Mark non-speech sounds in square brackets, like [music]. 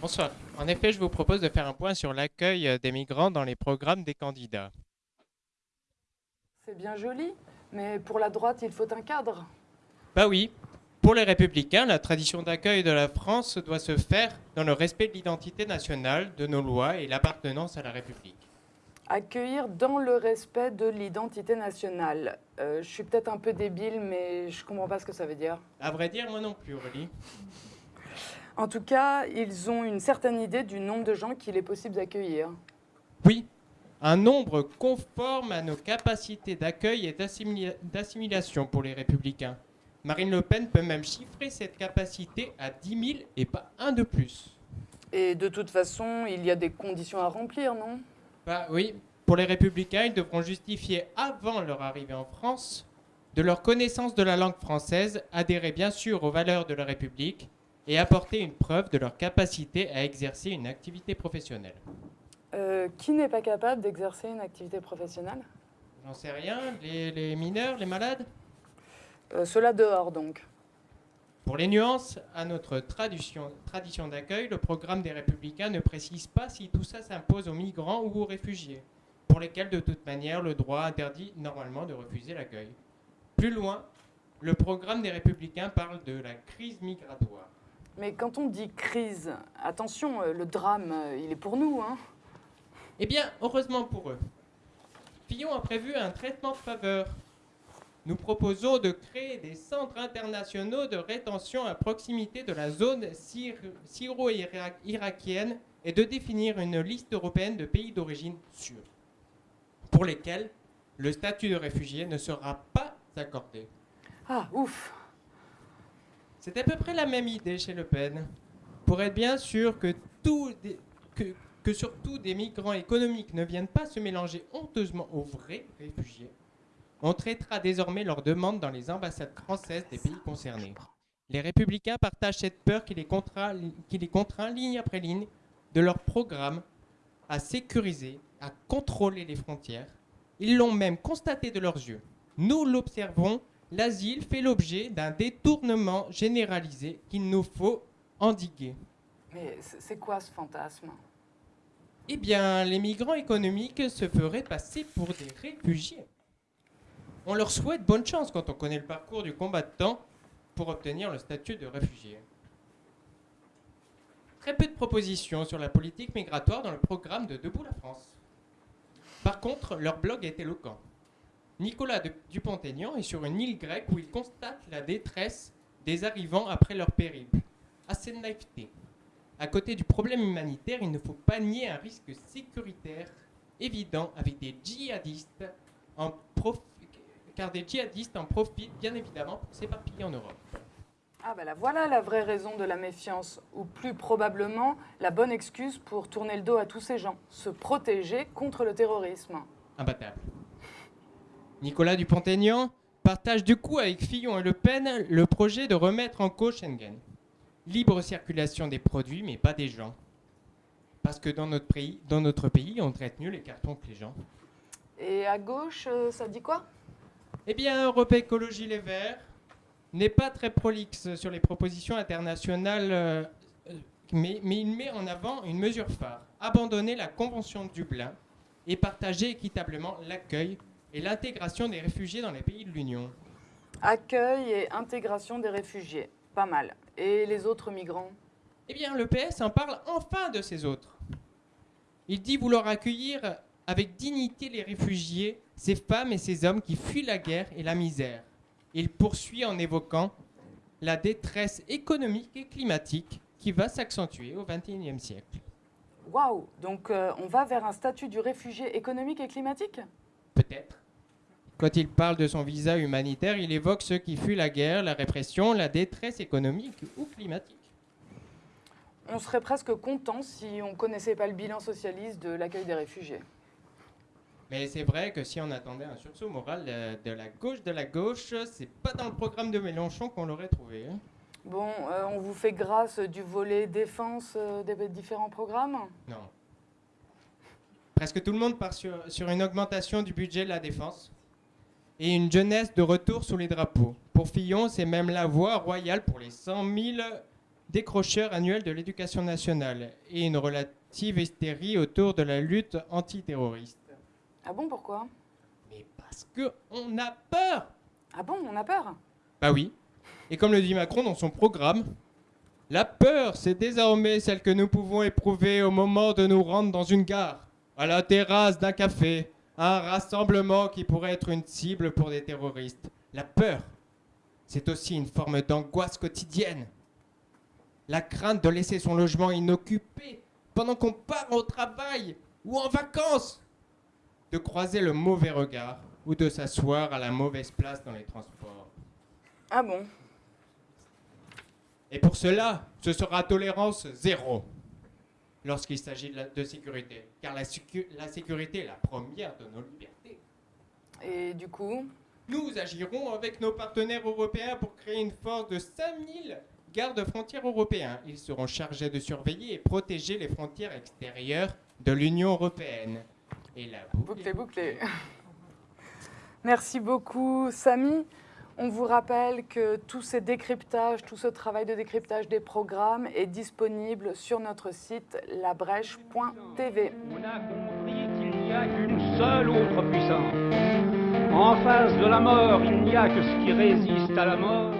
Bonsoir. En effet, je vous propose de faire un point sur l'accueil euh, des migrants dans les programmes des candidats. C'est bien joli, mais pour la droite, il faut un cadre. Bah oui, pour les républicains, la tradition d'accueil de la France doit se faire dans le respect de l'identité nationale, de nos lois et l'appartenance à la République. Accueillir dans le respect de l'identité nationale. Euh, je suis peut-être un peu débile, mais je comprends pas ce que ça veut dire. À vrai dire, moi non plus, Aurélie. En tout cas, ils ont une certaine idée du nombre de gens qu'il est possible d'accueillir. Oui, un nombre conforme à nos capacités d'accueil et d'assimila- d'assimilation pour les républicains. Marine Le Pen peut même chiffrer cette capacité à 10 000 et pas un de plus. Et de toute façon, il y a des conditions à remplir, non? Bah oui, pour les républicains, ils devront justifier avant leur arrivée en France de leur connaissance de la langue française, adhérer bien sûr aux valeurs de la République et apporter une preuve de leur capacité à exercer une activité professionnelle. Euh, Qui n'est pas capable d'exercer une activité professionnelle? J'en sais rien, les, les mineurs, les malades? Euh, Cela dehors, donc. Pour les nuances, à notre tradition, tradition d'accueil, le programme des Républicains ne précise pas si tout ça s'impose aux migrants ou aux réfugiés, pour lesquels de toute manière le droit interdit normalement de refuser l'accueil. Plus loin, le programme des Républicains parle de la crise migratoire. Mais quand on dit crise, attention, euh, le drame, euh, il est pour nous, hein Eh bien, heureusement pour eux, Fillon a prévu un traitement de faveur. Nous proposons de créer des centres internationaux de rétention à proximité de la zone syr- syro-irakienne et de définir une liste européenne de pays d'origine sûrs, pour lesquels le statut de réfugié ne sera pas accordé. Ah, ouf C'est à peu près la même idée chez Le Pen. Pour être bien sûr que, surtout des migrants économiques ne viennent pas se mélanger honteusement aux vrais réfugiés, on traitera désormais leurs demandes dans les ambassades françaises des pays concernés. Les républicains partagent cette peur qui les contraint, qui les contraint ligne après ligne de leur programme à sécuriser, à contrôler les frontières. Ils l'ont même constaté de leurs yeux. Nous l'observons, l'asile fait l'objet d'un détournement généralisé qu'il nous faut endiguer. Mais c'est quoi ce fantasme? Eh bien, les migrants économiques se feraient passer pour des réfugiés. On leur souhaite bonne chance quand on connaît le parcours du combattant pour obtenir le statut de réfugié. Très peu de propositions sur la politique migratoire dans le programme de Debout la France. Par contre, leur blog est éloquent. Nicolas Dupont-Aignan est sur une île grecque où il constate la détresse des arrivants après leur périple. Assez de naïveté. À côté du problème humanitaire, il ne faut pas nier un risque sécuritaire évident avec des djihadistes en prof- car des djihadistes en profitent bien évidemment pour s'éparpiller en Europe. Ah ben là voilà la vraie raison de la méfiance, ou plus probablement la bonne excuse pour tourner le dos à tous ces gens, se protéger contre le terrorisme. Imbattable. Nicolas Dupont-Aignan partage du coup avec Fillon et Le Pen le projet de remettre en cause Schengen. Libre circulation des produits, mais pas des gens. Parce que dans notre pays, dans notre pays on traite mieux les cartons que les gens. Et à gauche, euh, ça dit quoi? Eh bien, Europe Écologie Les Verts n'est pas très prolixe sur les propositions internationales, euh, mais, mais il met en avant une mesure phare abandonner la Convention de Dublin et partager équitablement l'accueil et l'intégration des réfugiés dans les pays de l'Union. Accueil et intégration des réfugiés, pas mal. Et les autres migrants? Eh bien, le PS en parle enfin de ces autres. Il dit vouloir accueillir avec dignité les réfugiés, ces femmes et ces hommes qui fuient la guerre et la misère. Il poursuit en évoquant la détresse économique et climatique qui va s'accentuer au XXIe siècle. Waouh Donc euh, on va vers un statut du réfugié économique et climatique? Peut-être. Quand il parle de son visa humanitaire, il évoque ceux qui fuient la guerre, la répression, la détresse économique ou climatique. On serait presque content si on connaissait pas le bilan socialiste de l'accueil des réfugiés. Mais c'est vrai que si on attendait un sursaut moral de, de la gauche de la gauche, c'est pas dans le programme de Mélenchon qu'on l'aurait trouvé. hein. Bon, euh, on vous fait grâce du volet défense euh, des différents programmes? Non. Presque tout le monde part sur, sur une augmentation du budget de la défense et une jeunesse de retour sous les drapeaux. Pour Fillon, c'est même la voie royale pour les 100 000 décrocheur annuel de l'éducation nationale et une relative hystérie autour de la lutte antiterroriste. Ah bon, pourquoi? Mais parce que on a peur Ah bon, on a peur? Bah oui. Et comme le dit Macron dans son programme, la peur, c'est désormais celle que nous pouvons éprouver au moment de nous rendre dans une gare, à la terrasse d'un café, à un rassemblement qui pourrait être une cible pour des terroristes. La peur, c'est aussi une forme d'angoisse quotidienne. La crainte de laisser son logement inoccupé pendant qu'on part au travail ou en vacances. De croiser le mauvais regard ou de s'asseoir à la mauvaise place dans les transports. Ah bon? Et pour cela, ce sera tolérance zéro lorsqu'il s'agit de, sécurité. Car la, sécu- la sécurité est la première de nos libertés. Et du coup? Nous agirons avec nos partenaires européens pour créer une force de 5000 gardes frontières européens. Ils seront chargés de surveiller et protéger les frontières extérieures de l'Union européenne. Et la boucle est. [laughs] Merci beaucoup, Samy. On vous rappelle que tous ces décryptages, tout ce travail de décryptage des programmes est disponible sur notre site labrèche.tv. On a compris qu'il n'y a qu'une seule autre puissance. En face de la mort, il n'y a que ce qui résiste à la mort.